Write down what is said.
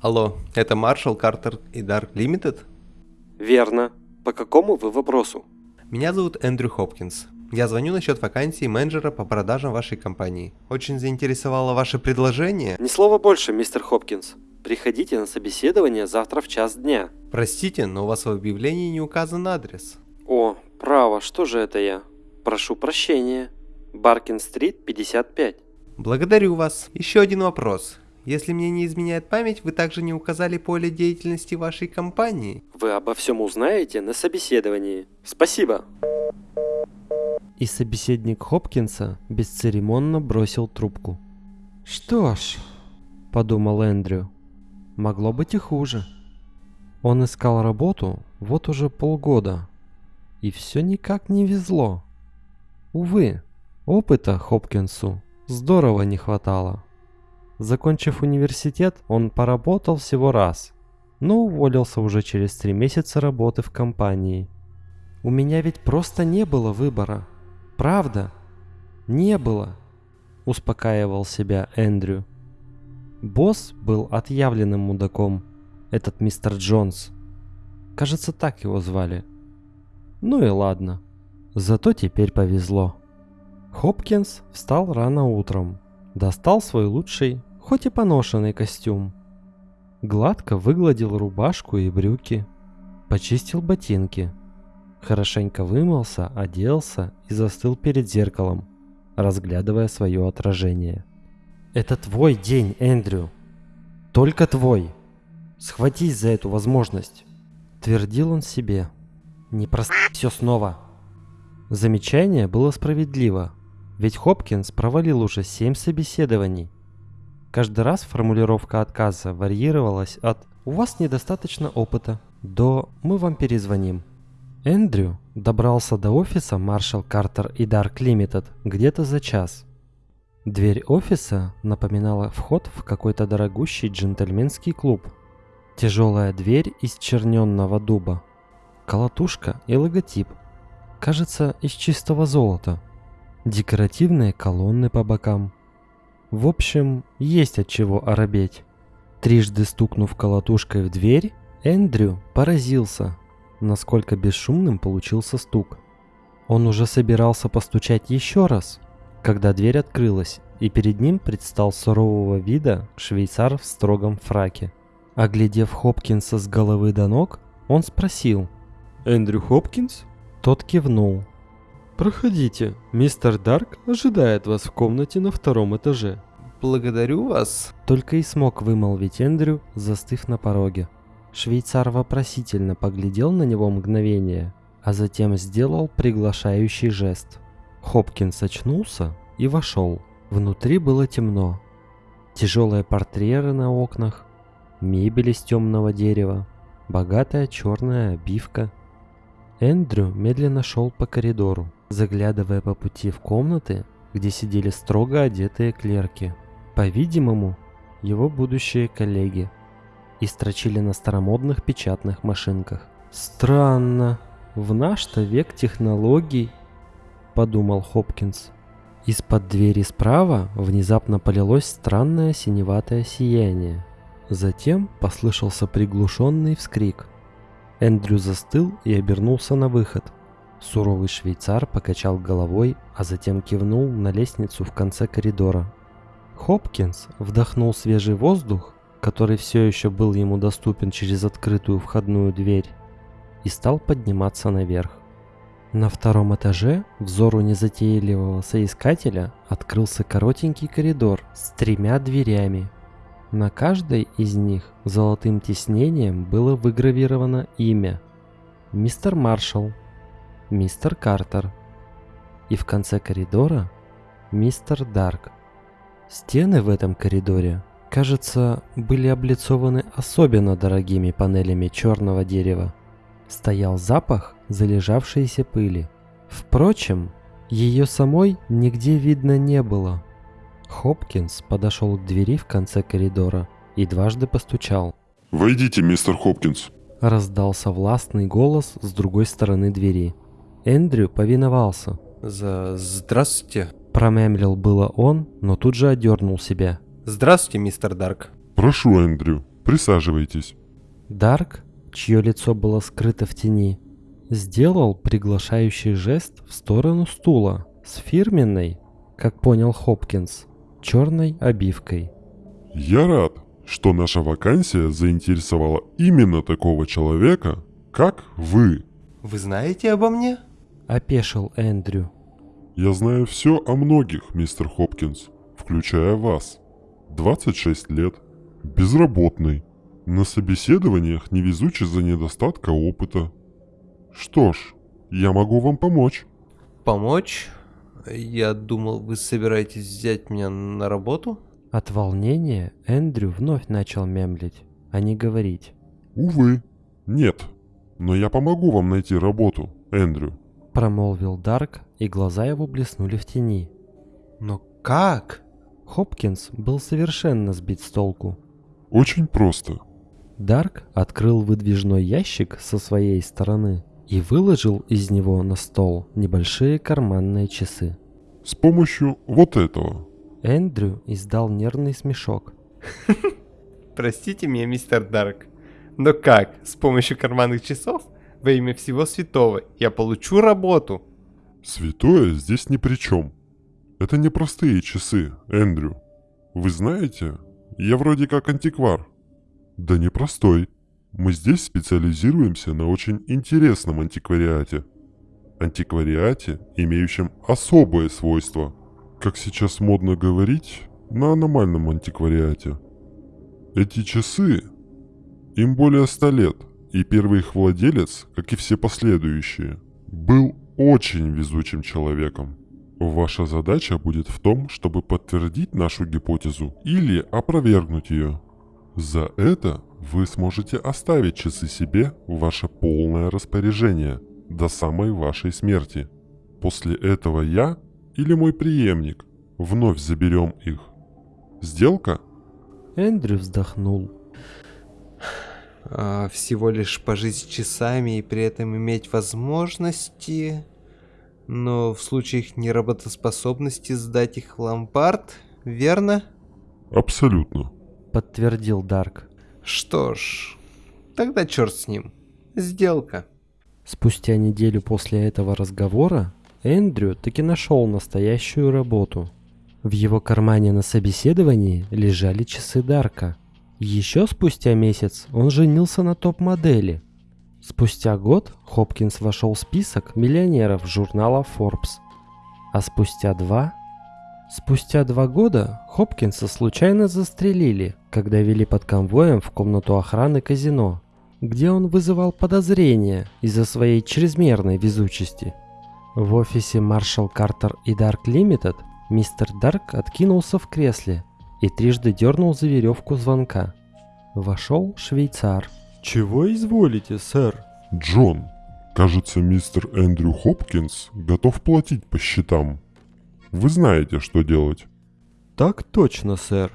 Алло, это Маршал, Картер и Дарк Лимитед? Верно. По какому вы вопросу? Меня зовут Эндрю Хопкинс. Я звоню насчет вакансии менеджера по продажам вашей компании. Очень заинтересовало ваше предложение. Ни слова больше, мистер Хопкинс. Приходите на собеседование завтра в час дня. Простите, но у вас в объявлении не указан адрес. О, право, что же это я? Прошу прощения. Баркин-стрит, 55. Благодарю вас. Еще один вопрос. Если мне не изменяет память, вы также не указали поле деятельности вашей компании. Вы обо всем узнаете на собеседовании. Спасибо. И собеседник Хопкинса бесцеремонно бросил трубку. «Что ж», — подумал Эндрю, — «могло быть и хуже». Он искал работу вот уже полгода, и все никак не везло. Увы, опыта Хопкинсу здорово не хватало. Закончив университет, он поработал всего раз, но уволился уже через три месяца работы в компании. У меня ведь просто не было выбора. Правда? Не было, успокаивал себя Эндрю. Босс был отъявленным мудаком, этот мистер Джонс. Кажется, так его звали. Ну и ладно. Зато теперь повезло. Хопкинс встал рано утром, достал свой лучший хоть и поношенный костюм. Гладко выгладил рубашку и брюки, почистил ботинки, хорошенько вымылся, оделся и застыл перед зеркалом, разглядывая свое отражение. «Это твой день, Эндрю. Только твой. Схватись за эту возможность», — твердил он себе. «Не прости все снова». Замечание было справедливо, ведь Хопкинс провалил уже семь собеседований — Каждый раз формулировка отказа варьировалась от «У вас недостаточно опыта» до «Мы вам перезвоним». Эндрю добрался до офиса Marshall Carter и Dark Limited где-то за час. Дверь офиса напоминала вход в какой-то дорогущий джентльменский клуб. Тяжелая дверь из черненного дуба. Колотушка и логотип. Кажется, из чистого золота. Декоративные колонны по бокам – в общем, есть от чего оробеть. Трижды стукнув колотушкой в дверь, Эндрю поразился, насколько бесшумным получился стук. Он уже собирался постучать еще раз, когда дверь открылась, и перед ним предстал сурового вида швейцар в строгом фраке. Оглядев Хопкинса с головы до ног, он спросил. «Эндрю Хопкинс?» Тот кивнул. «Проходите, мистер Дарк ожидает вас в комнате на втором этаже». «Благодарю вас», — только и смог вымолвить Эндрю, застыв на пороге. Швейцар вопросительно поглядел на него мгновение, а затем сделал приглашающий жест. Хопкинс очнулся и вошел. Внутри было темно. Тяжелые портреты на окнах, мебель из темного дерева, богатая черная обивка. Эндрю медленно шел по коридору заглядывая по пути в комнаты, где сидели строго одетые клерки. По-видимому, его будущие коллеги. И строчили на старомодных печатных машинках. «Странно, в наш-то век технологий», — подумал Хопкинс. Из-под двери справа внезапно полилось странное синеватое сияние. Затем послышался приглушенный вскрик. Эндрю застыл и обернулся на выход — Суровый швейцар покачал головой, а затем кивнул на лестницу в конце коридора. Хопкинс вдохнул свежий воздух, который все еще был ему доступен через открытую входную дверь, и стал подниматься наверх. На втором этаже взору незатейливого соискателя открылся коротенький коридор с тремя дверями. На каждой из них золотым тиснением было выгравировано имя «Мистер Маршалл», мистер Картер. И в конце коридора мистер Дарк. Стены в этом коридоре, кажется, были облицованы особенно дорогими панелями черного дерева. Стоял запах залежавшейся пыли. Впрочем, ее самой нигде видно не было. Хопкинс подошел к двери в конце коридора и дважды постучал. «Войдите, мистер Хопкинс!» Раздался властный голос с другой стороны двери. Эндрю повиновался. «За... здравствуйте». Промямлил было он, но тут же одернул себя. «Здравствуйте, мистер Дарк». «Прошу, Эндрю». Присаживайтесь. Дарк, чье лицо было скрыто в тени, сделал приглашающий жест в сторону стула с фирменной, как понял Хопкинс, черной обивкой. Я рад, что наша вакансия заинтересовала именно такого человека, как вы. Вы знаете обо мне? Опешил Эндрю. Я знаю все о многих, мистер Хопкинс, включая вас. 26 лет, безработный, на собеседованиях невезучий за недостатка опыта. Что ж, я могу вам помочь. Помочь? Я думал, вы собираетесь взять меня на работу? От волнения Эндрю вновь начал мемлить, а не говорить. Увы, нет. Но я помогу вам найти работу, Эндрю. Промолвил Дарк, и глаза его блеснули в тени. Но как? Хопкинс был совершенно сбит с толку. Очень просто. Дарк открыл выдвижной ящик со своей стороны и выложил из него на стол небольшие карманные часы. С помощью вот этого. Эндрю издал нервный смешок. Простите меня, мистер Дарк. Но как? С помощью карманных часов? Во имя всего святого я получу работу. Святое здесь ни при чем. Это не простые часы, Эндрю. Вы знаете, я вроде как антиквар. Да не простой. Мы здесь специализируемся на очень интересном антиквариате. Антиквариате, имеющем особые свойства. Как сейчас модно говорить, на аномальном антиквариате. Эти часы, им более ста лет, и первый их владелец, как и все последующие, был очень везучим человеком. Ваша задача будет в том, чтобы подтвердить нашу гипотезу или опровергнуть ее. За это вы сможете оставить часы себе в ваше полное распоряжение до самой вашей смерти. После этого я или мой преемник вновь заберем их. Сделка? Эндрю вздохнул. А, всего лишь пожить часами и при этом иметь возможности... Но в случае их неработоспособности сдать их в ломбард, верно? Абсолютно. Подтвердил Дарк. Что ж, тогда черт с ним. Сделка. Спустя неделю после этого разговора Эндрю таки нашел настоящую работу. В его кармане на собеседовании лежали часы Дарка. Еще спустя месяц он женился на топ-модели. Спустя год Хопкинс вошел в список миллионеров журнала Forbes. А спустя два... Спустя два года Хопкинса случайно застрелили, когда вели под конвоем в комнату охраны казино, где он вызывал подозрения из-за своей чрезмерной везучести. В офисе Marshall Carter и Dark Limited мистер Дарк откинулся в кресле и трижды дернул за веревку звонка. Вошел швейцар. Чего изволите, сэр? Джон, кажется, мистер Эндрю Хопкинс готов платить по счетам. Вы знаете, что делать. Так точно, сэр.